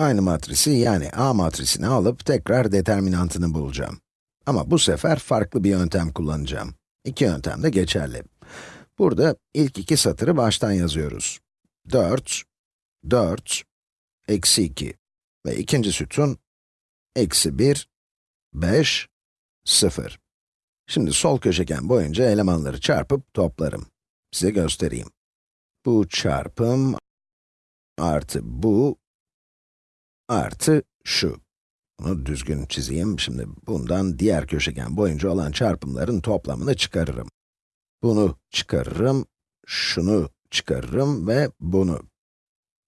Aynı matrisi yani A matrisini alıp tekrar determinantını bulacağım. Ama bu sefer farklı bir yöntem kullanacağım. İki yöntem de geçerli. Burada ilk iki satırı baştan yazıyoruz. 4, 4, eksi 2 ve ikinci sütun, eksi 1, 5, 0. Şimdi sol köşegen boyunca elemanları çarpıp toplarım. Size göstereyim. Bu çarpım artı bu artı şu. Bunu düzgün çizeyim. Şimdi bundan diğer köşegen boyunca olan çarpımların toplamını çıkarırım. Bunu çıkarırım, şunu çıkarırım ve bunu.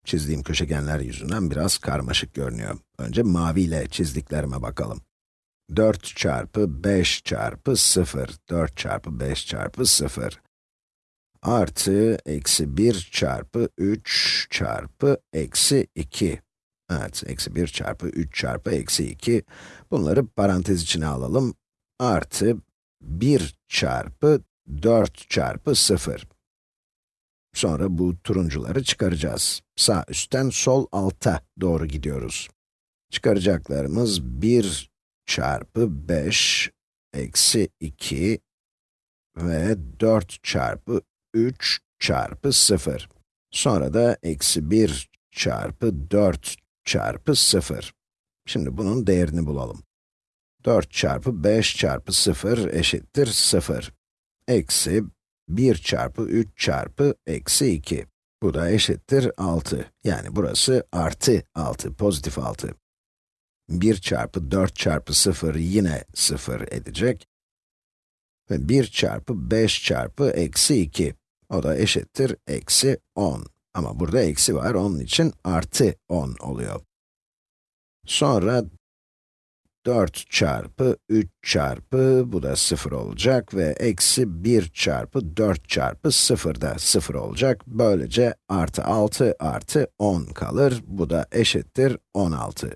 Çizdiğim köşegenler yüzünden biraz karmaşık görünüyor. Önce maviyle çizdiklerime bakalım. 4 çarpı 5 çarpı 0, 4 çarpı 5 çarpı 0 artı eksi 1 çarpı 3 çarpı eksi 2. Evet, eksi 1 çarpı 3 çarpı eksi 2. Bunları parantez içine alalım. Artı 1 çarpı 4 çarpı 0. Sonra bu turuncuları çıkaracağız. Sağ üstten sol alta doğru gidiyoruz. Çıkaracaklarımız 1 çarpı 5 eksi 2 ve 4 çarpı 3 çarpı 0. Sonra da eksi 1 çarpı 4 çarpı 0. Şimdi bunun değerini bulalım. 4 çarpı 5 çarpı 0 eşittir 0. Eksi 1 çarpı 3 çarpı eksi 2. Bu da eşittir 6. Yani burası artı 6, pozitif 6. 1 çarpı 4 çarpı 0 yine 0 edecek. Ve 1 çarpı 5 çarpı eksi 2. O da eşittir eksi 10. Ama burada eksi var, onun için artı 10 oluyor. Sonra 4 çarpı 3 çarpı, bu da 0 olacak ve eksi 1 çarpı 4 çarpı 0 da 0 olacak. Böylece artı 6 artı 10 kalır. Bu da eşittir 16.